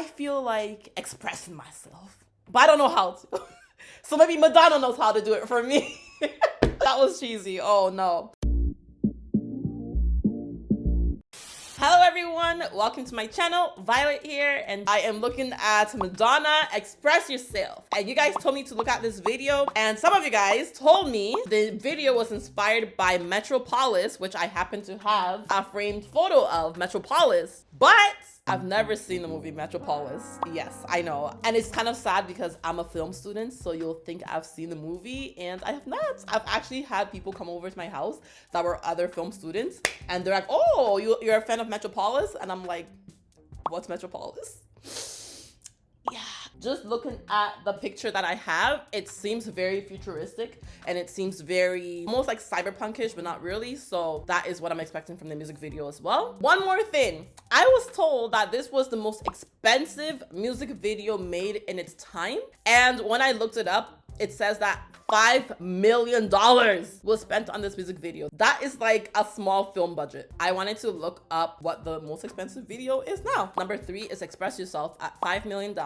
I feel like expressing myself, but I don't know how to. so maybe Madonna knows how to do it for me. that was cheesy. Oh no. Hello everyone, welcome to my channel, Violet here, and I am looking at Madonna Express Yourself. And you guys told me to look at this video, and some of you guys told me the video was inspired by Metropolis, which I happen to have a framed photo of Metropolis. But I've mm-hmm. never seen the movie Metropolis. Yes, I know. And it's kind of sad because I'm a film student, so you'll think I've seen the movie, and I have not. I've actually had people come over to my house that were other film students, and they're like, oh, you're a fan of Metropolis? And I'm like, what's Metropolis? Just looking at the picture that I have, it seems very futuristic and it seems very almost like cyberpunkish, but not really. So that is what I'm expecting from the music video as well. One more thing. I was told that this was the most expensive music video made in its time. And when I looked it up, it says that $5 million was spent on this music video. That is like a small film budget. I wanted to look up what the most expensive video is now. Number three is Express Yourself at $5 million.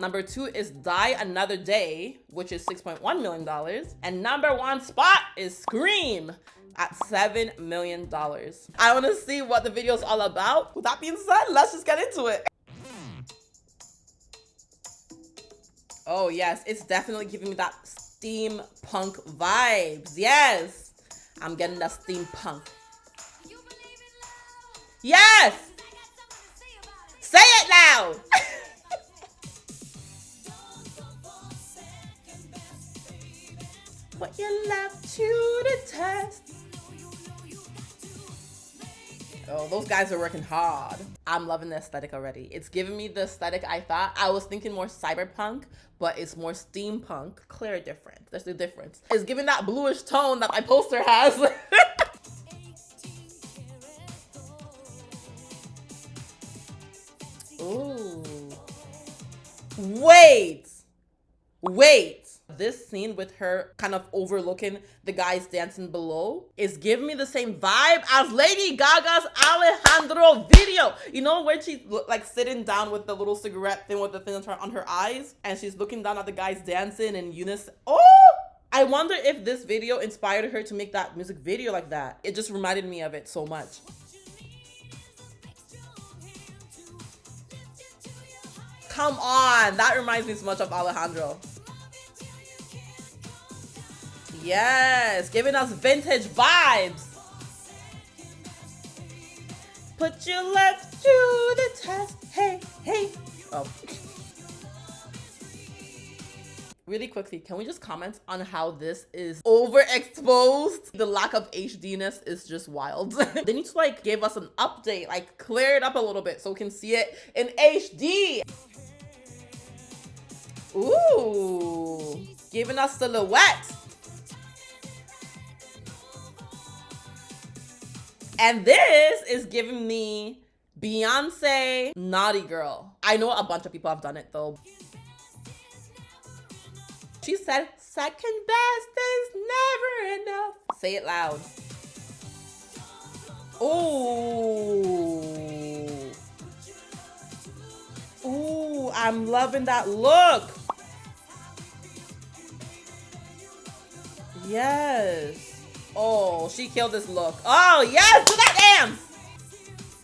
Number two is Die Another Day, which is $6.1 million. And number one spot is Scream at $7 million. I want to see what the video is all about. With that being said, let's just get into it. Oh yes, it's definitely giving me that steampunk vibes. Yes, I'm getting that steampunk. Yes! Those guys are working hard. I'm loving the aesthetic already. It's giving me the aesthetic I thought. I was thinking more cyberpunk, but it's more steampunk. Clear difference. There's the difference. It's giving that bluish tone that my poster has. Ooh. Wait. Wait this scene with her kind of overlooking the guys dancing below is giving me the same vibe as Lady Gaga's Alejandro video. You know when she's like sitting down with the little cigarette thing with the thing on her eyes and she's looking down at the guys dancing in unison. Oh! I wonder if this video inspired her to make that music video like that. It just reminded me of it so much. Come on, that reminds me so much of Alejandro. Yes, giving us vintage vibes. Put your love to the test. Hey, hey. Oh. Really quickly, can we just comment on how this is overexposed? The lack of HDness is just wild. they need to like give us an update, like clear it up a little bit so we can see it in HD. Ooh, giving us silhouette. And this is giving me Beyonce Naughty Girl. I know a bunch of people have done it though. She said, second best is never enough. Say it loud. Ooh. Ooh, I'm loving that look. Yes. Oh, she killed this look. Oh, yes, do that dance.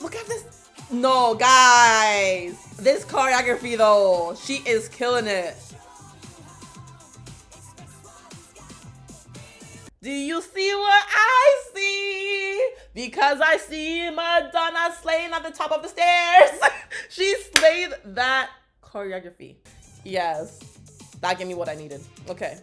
Look at this. No, guys. This choreography, though, she is killing it. Do you see what I see? Because I see Madonna slaying at the top of the stairs. she slayed that choreography. Yes, that gave me what I needed. Okay.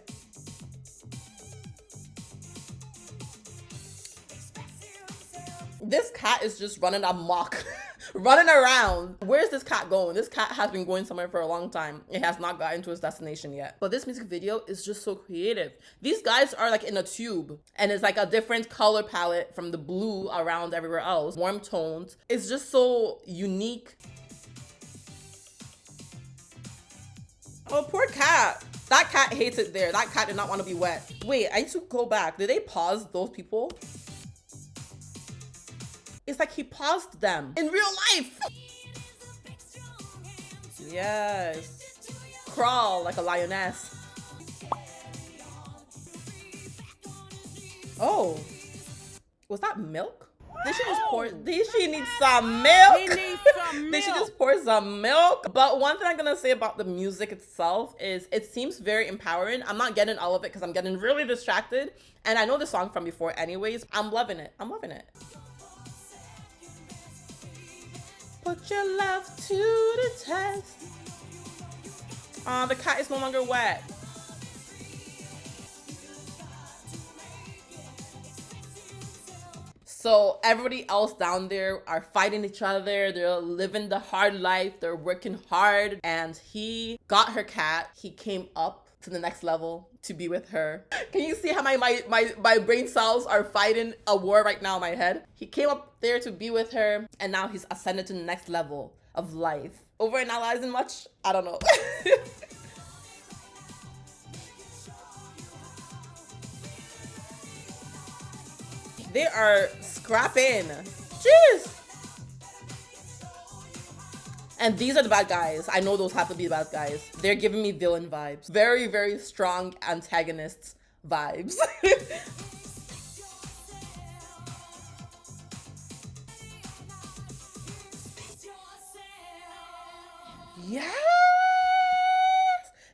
This cat is just running amok. running around. Where's this cat going? This cat has been going somewhere for a long time. It has not gotten to its destination yet. But this music video is just so creative. These guys are like in a tube and it's like a different color palette from the blue around everywhere else. Warm tones. It's just so unique. Oh, poor cat. That cat hates it there. That cat did not want to be wet. Wait, I need to go back. Did they pause those people? It's like he paused them in real life. Yes. Crawl like a lioness. Oh. Was that milk? They should just pour. They should need some milk. He needs some they milk. should just pour some milk. But one thing I'm gonna say about the music itself is it seems very empowering. I'm not getting all of it because I'm getting really distracted, and I know the song from before, anyways. I'm loving it. I'm loving it. Put your love to the test. Oh, the cat is no longer wet. So everybody else down there are fighting each other. They're living the hard life. They're working hard. And he got her cat. He came up to the next level to be with her. Can you see how my, my, my, my brain cells are fighting a war right now in my head? He came up there to be with her. And now he's ascended to the next level of life. Overanalyzing much? I don't know. They are scrapping. Jeez. And these are the bad guys. I know those have to be the bad guys. They're giving me villain vibes. Very, very strong antagonists vibes. yes!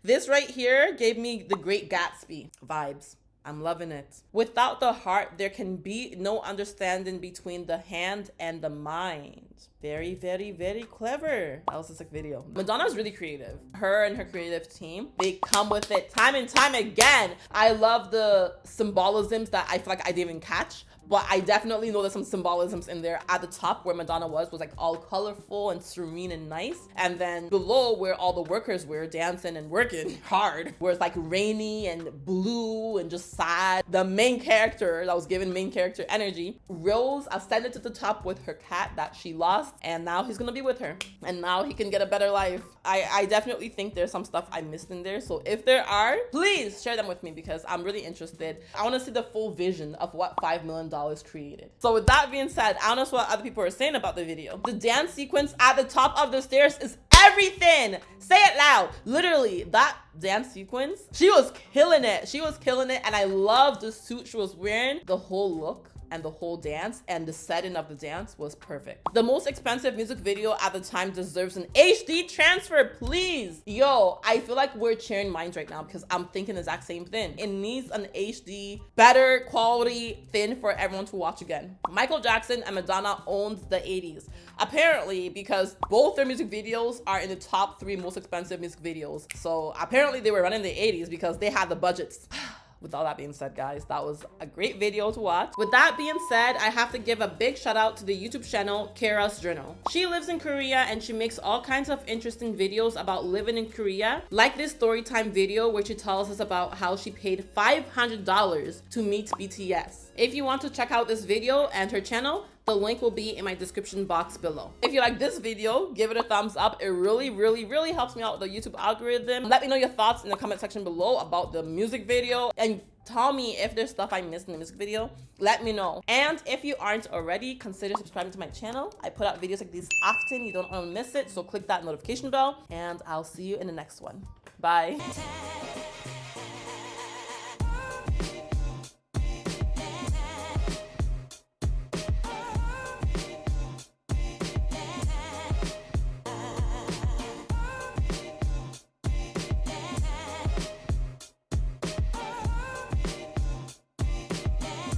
This right here gave me the Great Gatsby vibes. I'm loving it. Without the heart, there can be no understanding between the hand and the mind. Very, very, very clever. That was a sick video. Madonna's really creative. Her and her creative team, they come with it time and time again. I love the symbolisms that I feel like I didn't even catch but I definitely know there's some symbolisms in there. At the top where Madonna was, was like all colorful and serene and nice. And then below where all the workers were dancing and working hard, where it's like rainy and blue and just sad. The main character that was given main character energy, Rose ascended to the top with her cat that she lost. And now he's gonna be with her. And now he can get a better life. I, I definitely think there's some stuff I missed in there. So if there are, please share them with me because I'm really interested. I wanna see the full vision of what $5 million created. So with that being said, I don't know what other people are saying about the video. The dance sequence at the top of the stairs is everything. Say it loud. Literally, that dance sequence, she was killing it. She was killing it. And I love the suit she was wearing, the whole look and the whole dance and the setting of the dance was perfect. The most expensive music video at the time deserves an HD transfer, please. Yo, I feel like we're cheering minds right now because I'm thinking the exact same thing. It needs an HD, better quality thing for everyone to watch again. Michael Jackson and Madonna owned the 80s. Apparently, because both their music videos are in the top three most expensive music videos. So apparently they were running the 80s because they had the budgets. with all that being said guys that was a great video to watch. With that being said i have to give a big shout out to the youtube channel kara's journal. She lives in korea and she makes all kinds of interesting videos about living in korea. Like this story time video where she tells us about how she paid 500 dollars to meet bts if you want to check out this video and her channel the link will be in my description box below. If you like this video, give it a thumbs up. It really, really, really helps me out with the YouTube algorithm. Let me know your thoughts in the comment section below about the music video and tell me if there's stuff I missed in the music video. Let me know. And if you aren't already, consider subscribing to my channel. I put out videos like these often. You don't want to miss it. So click that notification bell and I'll see you in the next one. Bye.